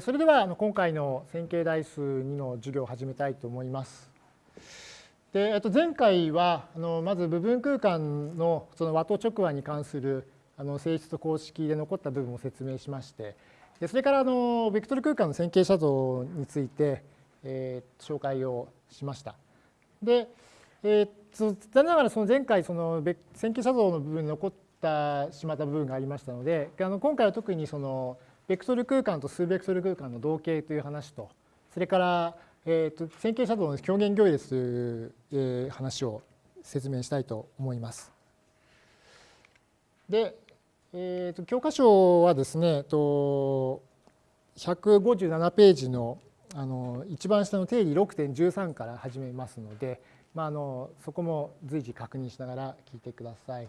それでは今回の線形代数2の授業を始めたいと思います。で前回はまず部分空間のその和と直和に関する性質と公式で残った部分を説明しましてそれからベクトル空間の線形写像について、紹介をしました。で、残念ながらその前回その線形写像の部分に残ってしまった部分がありましたので今回は特にそのベクトル空間と数ベクトル空間の同型という話と、それから、えーと、線形写像の表現行列という、えー、話を説明したいと思います。で、えーと、教科書はですね、と157ページのあの一番下の定理6.13から始めますので、まあ、あのそこも随時確認しながら聞いてください。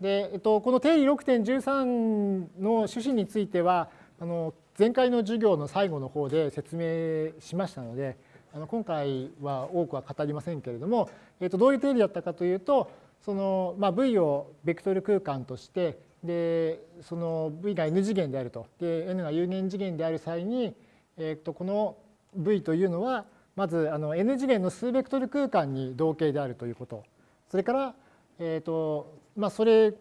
で、えっと、この定理6.13の趣旨についてはあの前回の授業の最後の方で説明しましたのであの今回は多くは語りませんけれども、えっと、どういう定理だったかというとその、まあ、V をベクトル空間としてでその V が n 次元であると。で n が有限次元である際に、えっと、この V というのはまずあの n 次元の数ベクトル空間に同型であるということ。それから、えっとまあ、それ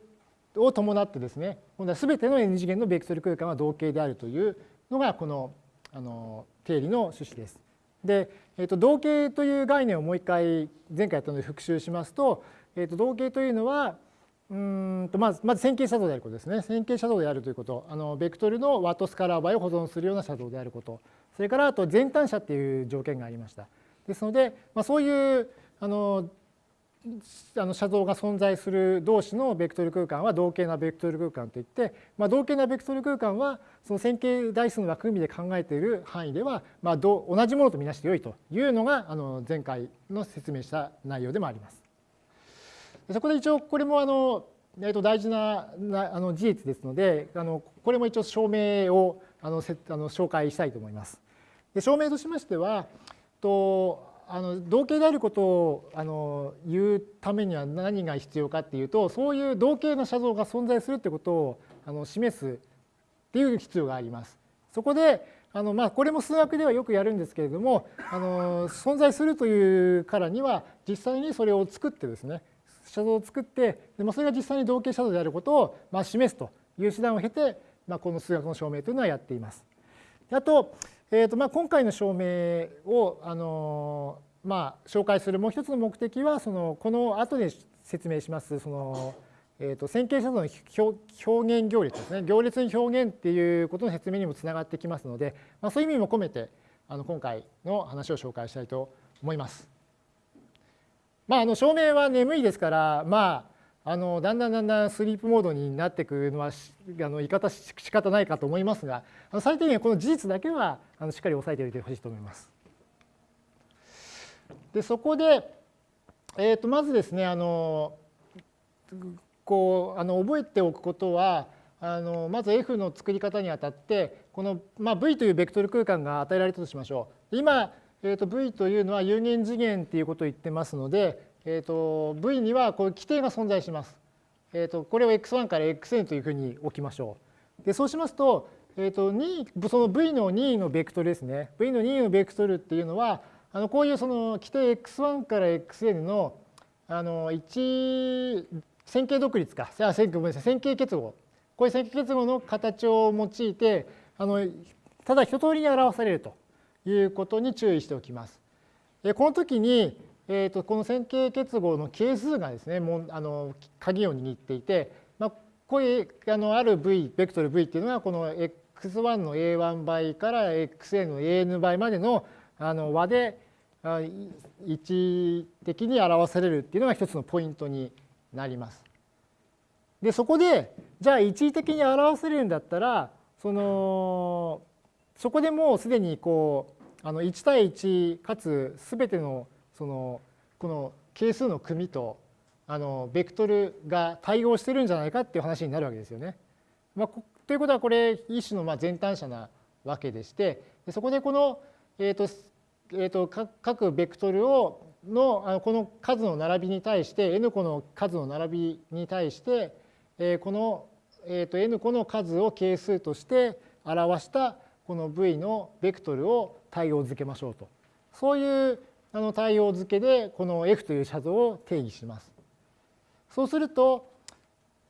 を伴ってですね今度は全ての n 次元のベクトル空間は同型であるというのがこのあの定理の趣旨です。で、えー、と同型という概念をもう一回前回やったので復習しますと,、えー、と同型というのはうんとまずまず線形写像であることですね線形写像であるということあのベクトルのワットスカラー倍を保存するような写像であることそれからあと全単写っていう条件がありました。ですので、まあ、そういうあのあの写像が存在する同士のベクトル空間は同型なベクトル空間といって、まあ、同型なベクトル空間はその線形代数の枠組みで考えている範囲では、まあ、同じものとみなしてよいというのがあの前回の説明した内容でもあります。そこで一応これもあの、えー、と大事なあの事実ですのであのこれも一応証明をあのせあの紹介したいと思います。で証明としましてはとあの同型であることをあの言うためには何が必要かっていうとそういう同型の写像が存在するってことをあの示すっていう必要があります。そこであのまあこれも数学ではよくやるんですけれどもあの存在するというからには実際にそれを作ってですね写像を作ってで、まあ、それが実際に同型写像であることをまあ示すという手段を経て、まあ、この数学の証明というのはやっています。あとえーとまあ、今回の証明をあの、まあ、紹介するもう一つの目的はそのこの後で説明しますその、えーと、線形写像の表現行列ですね行列に表現っていうことの説明にもつながってきますので、まあ、そういう意味も込めてあの今回の話を紹介したいと思います。まあ、あの証明は眠いですからまああのだんだんだんだんスリープモードになっていくのはあの言い方し仕方ないかと思いますが最低限この事実だけはあのしっかり押さえておいてほしいと思います。でそこで、えー、とまずですねあのこうあの覚えておくことはあのまず F の作り方にあたってこの、まあ、V というベクトル空間が与えられたとしましょう。今、えー、と V というのは有限次元っていうことを言ってますのでえーと、V にはこういう規定が存在します。えーと、これを x1 から xn というふうに置きましょう。でそうしますと,、えーと2、その v の任意のベクトルですね。v の任意のベクトルっていうのはあのこういうその規定 x1 から xn のあの一線形独立か線ごめんなさい線形結合こういう線形結合の形を用いてあのただ一通りに表されるということに注意しておきます。この時にえー、とこの線形結合の係数がですねもうあの鍵を握っていて、まあ、こういうあのある v ベクトル v っていうのはこの x1 の a1 倍から xn の an 倍までのあの和で一的に表されるっていうのが一つのポイントになります。でそこでじゃあ一時的に表せるんだったらそのそこでもうすでにこうあの1対1かつ全てのそのこの係数の組とあのベクトルが対応してるんじゃないかっていう話になるわけですよね。まあ、ということはこれ一種のまあ全単者なわけでしてそこでこの、えーとえー、と各ベクトルをのあのこの数の並びに対して n 個の数の並びに対して、えー、この、えー、と n 個の数を係数として表したこの v のベクトルを対応付けましょうと。そういうあの対応付けでこの f という写像を定義します。そうすると、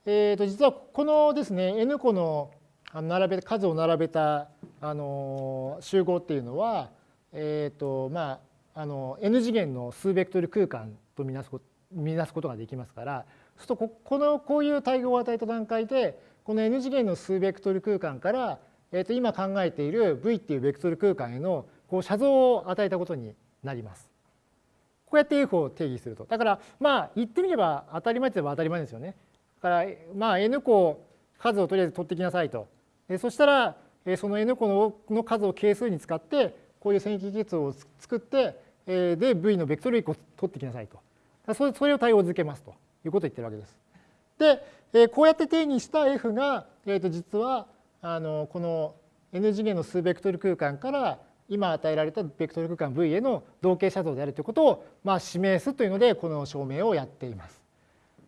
えー、と実はこのですね n 個の並べ数を並べたあの集合っていうのは、えーとまあ、あの n 次元の数ベクトル空間とみなす見なすことができますからそうするとこのこういう対応を与えた段階でこの n 次元の数ベクトル空間から、えー、と今考えている v っていうベクトル空間へのこう写像を与えたことになります。こうやって f を定義すると。だからまあ言ってみれば当たり前といえば当たり前ですよね。だからまあ n 個数をとりあえず取ってきなさいと。そしたらその n 個の数を係数に使ってこういう線形結合を作ってで v のベクトル1個取ってきなさいと。それを対応づけますということを言ってるわけです。でこうやって定義した f がえっと実はあのこの n 次元の数ベクトル空間から今与えられたベクトル空間 V への同型写像であるということをまあ示すというのでこの証明をやっています。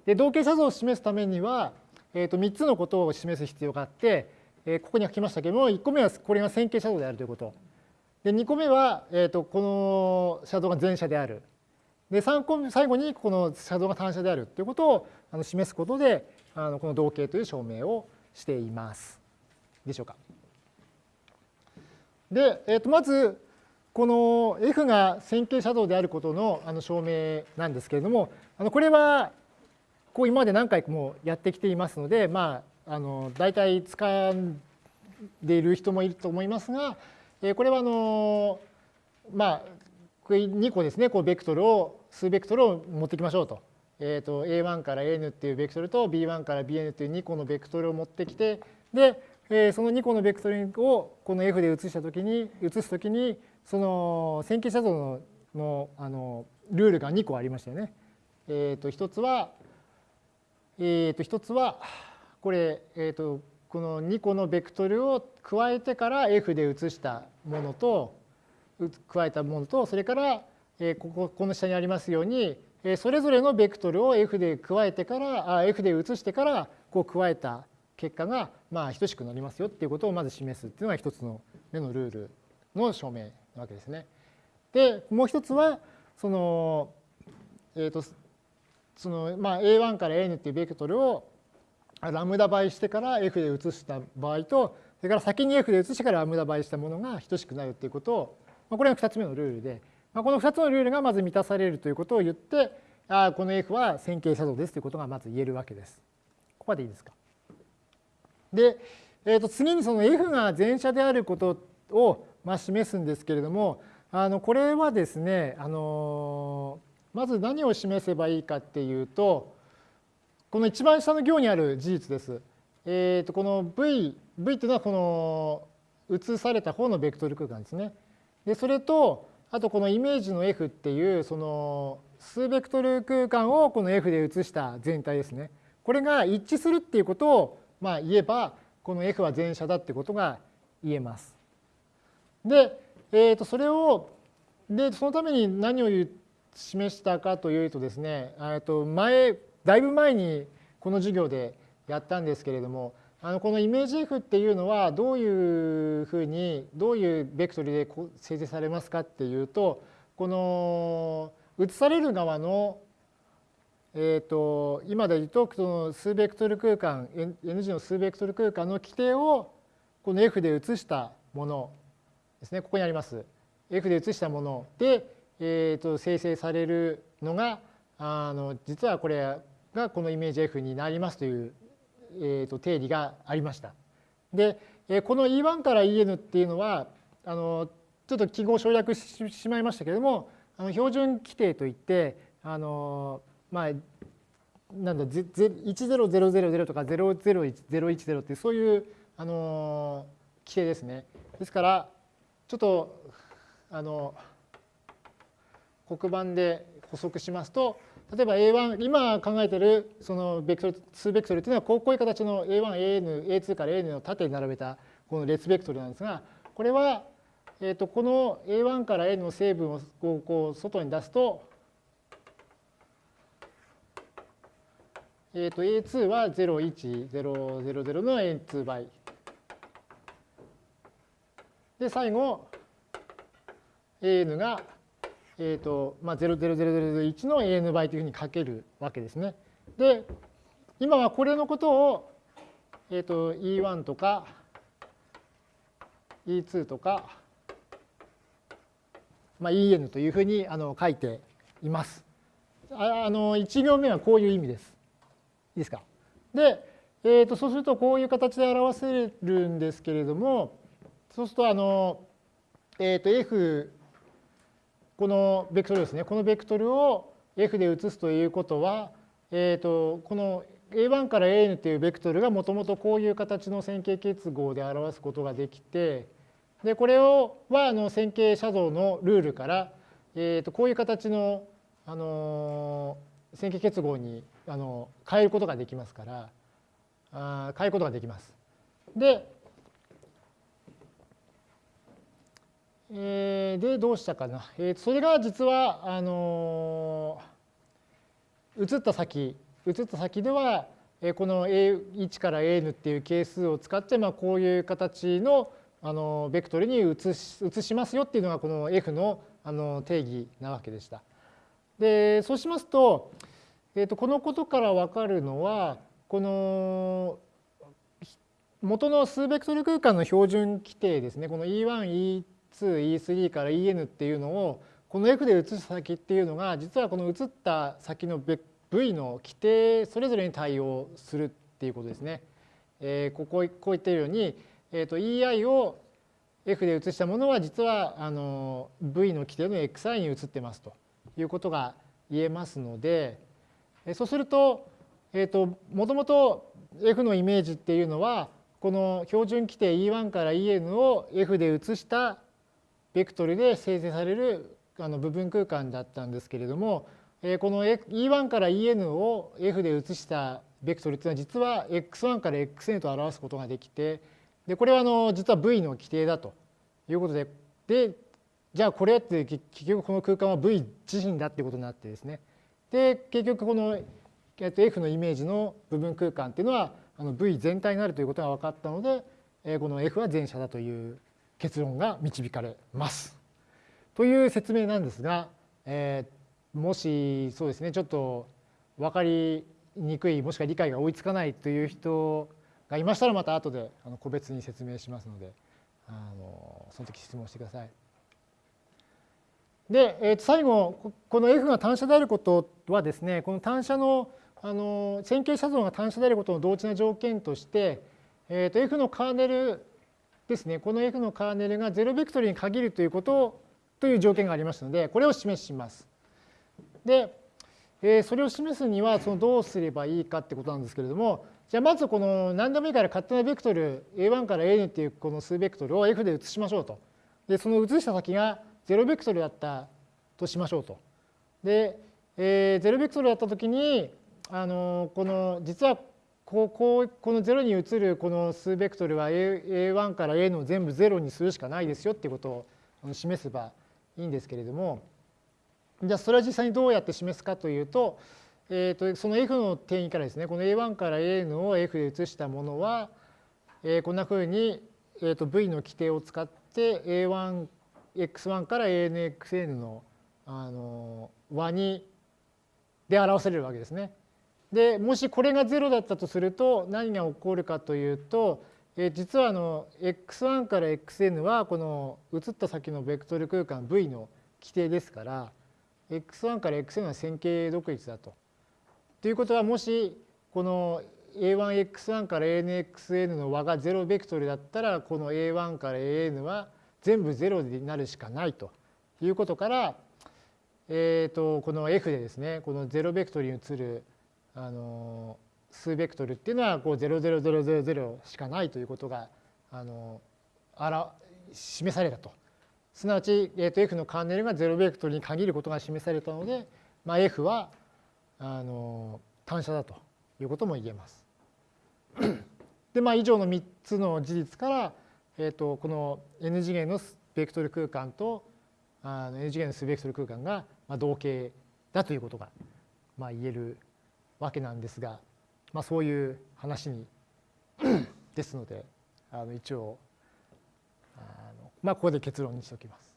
で同型写像を示すためには、えー、と3つのことを示す必要があって、えー、ここに書きましたけれども1個目はこれが線形写像であるということ。で2個目は、えー、とこの写像が全写である。で3個目最後にこの写像が単写であるということをあの示すことであのこの同型という証明をしています。でしょうか。で、えー、とまずこの F が線形写像であることのあの証明なんですけれどもあのこれはこう今まで何回もやってきていますのでまああの大体使んでいる人もいると思いますが、えこれはあのまあ2個ですねこうベクトルを数ベクトルを持ってきましょうと。えー、と A1 から N っていうベクトルと B1 から Bn っていう2個のベクトルを持ってきてでえその2個のベクトルをこの F で移したときに移すときにその線形写像ののあのルールが2個ありましたよね。えー、と1つは、えー、と1つはこれ、えー、とこの2個のベクトルを加えてから F で移したものと加えたものとそれから、えこここの下にありますようにえそれぞれのベクトルを F で加えてからあ F で移してからこう加えた結果がまあ等しくなりますよっていうことをまず示すっていうのが一つの目のルールの証明なわけですね。でもう一つはその,、えーとそのまあ、A1 から N っていうベクトルをラムダ倍してから F で移した場合とそれから先に F で移してからラムダ倍したものが等しくなるっていうことを、まあ、これが2つ目のルールで、まあ、この2つのルールがまず満たされるということを言ってあこの F は線形写像ですということがまず言えるわけです。ここまでいいですか？で、えー、と次にその F が全写であることをまあ示すんですけれどもあのこれはですねあのまず何を示せばいいかっていうとこの一番下の行にある事実です。えー、とこの V, v っていうのはこの移された方のベクトル空間ですね。でそれとあとこのイメージの F っていうその数ベクトル空間をこの F で移した全体ですね。これが一致するっていうことをまあ、言えばこの F は全写だってことが言えます。で、えー、とそれをでそのために何を示したかというとですねと前だいぶ前にこの授業でやったんですけれどもあのこのイメージ F っていうのはどういうふうにどういうベクトルで生成されますかっていうとこの移される側のえーと、今で言うとその数ベクトル空間 N 字の数ベクトル空間の規定をこの F で移したものですねここにあります F で移したもので、えーと、生成されるのがあの実はこれがこのイメージ F になりますという、えーと、定理がありました。でこの E1 から EN っていうのはあのちょっと記号省略してしまいましたけれどもあの標準規定といってあのまあ、なんだ10000とか00110ってそういう、あの規定ですね。ですからちょっとあの黒板で補足しますと例えば A1 今考えてるそのベクトル数ベクトルというのはこういう形の A1、AN、A2 から AN を縦に並べたこの列ベクトルなんですがこれは、えー、とこの A1 から N の成分をこう外に出すとえー、と A2 は01000の N2 倍。で、最後、an が、えっ、ー、と、まあ、00001の an 倍というふうに書けるわけですね。で、今はこれのことを、えっ、ー、と、E1 とか E2 とか、まあ、En というふうにあの書いています。ああの1行目はこういう意味です。いいですか？で、えー、とそうするとこういう形で表せるんですけれどもそうするとあの、えー、と F このベクトルですねこのベクトルを F で移すということは、えー、とこの A1 から AN というベクトルがもともとこういう形の線形結合で表すことができてでこれをはあの線形写像のルールから、えー、とこういう形の、あの線形結合にあの変えることができますからあ変えることができます。で、えー、でどうしたかな、えー、それが実はあのー、移った先移った先ではこの A1 から AN っていう係数を使って、まあ、こういう形のあのベクトルに移し移しますよっていうのがこの F のあの定義なわけでした。でそうしますと,、えー、とこのことから分かるのはこの元の数ベクトル空間の標準規定ですねこの E1、E2、E3 から EN っていうのをこの F で移す先っていうのが実はこの移った先の V の規定それぞれに対応するっていうことですね。えー、こここう言っているように、えー、と EI を F で移したものは実はあの V の規定の XI に移ってますということが言えますのでそうするとえっ、ー、と、もともと F のイメージっていうのは、この標準規定 E1 から En を F で移したベクトルで生成されるあの部分空間だったんですけれども、この E1 から En を F で移したベクトルっていうのは実は X1 から Xn と表すことができて、でこれはあの実は V の規定だということで、で、じゃあこれって結局この空間は V 自身だっていうことになってですね。で、結局この、F のイメージの部分空間っていうのはあの V 全体になるということが分かったので、この F は全写だという結論が導かれます。という説明なんですが、えー、もしそうですねちょっと分かりにくいもしくは理解が追いつかないという人がいましたらまた後で個別に説明しますのであのその時質問してください。で、えー、最後この F が単写であることはですねこの単写のあの線形写像が単写であることの同値な条件として、えー、と F のカーネルですねこの F のカーネルが0ベクトルに限るということという条件がありますのでこれを示します。で、えー、それを示すにはそのどうすればいいかってことなんですけれどもじゃあまずこの何でもいいから勝手なベクトル A1 から An っていうこの数ベクトルを F で移しましょうと。でその移した先が0ベクトルだったとしましょうと。で、えー、0ベクトルだったときにあのこの実はこここの0に移るこの数ベクトルは A1 から A の全部0にするしかないですよっていうことを示せばいいんですけれどもじゃあそれは実際にどうやって示すかというと,、えー、とその F の定義からですねこの A1 から AN を F で移したものは、えー、こんなふうに、えー、と V の規定を使って A1 x1 から ANXN のあの和にで表せれるわけですね。でもしこれが0だったとすると何が起こるかというと、え実はあの x1 から xn はこの移った先のベクトル空間 v の規定ですから x1 から xn は線形独立だと。ということはもしこの a1x1 から anxn の和が0ベクトルだったらこの a1 から an は全部0になるしかないということから、えー、とこの f でですねこの0ベクトルに移るあの数ベクトルっていうのはこう00000しかないということがあのあら示されたと。すなわち、えー、と F のカーネルが0ベクトルに限ることが示されたので、まあ、F はあの単写だということも言えます。で、まあ、以上の3つの事実から、えー、とこの n 次元のスベクトル空間とあの n 次元の数ベクトル空間が同型だということが、まあ、言えるわけなんですが、まあ、そういう話にですのであの一応あのまあここで結論にしておきます。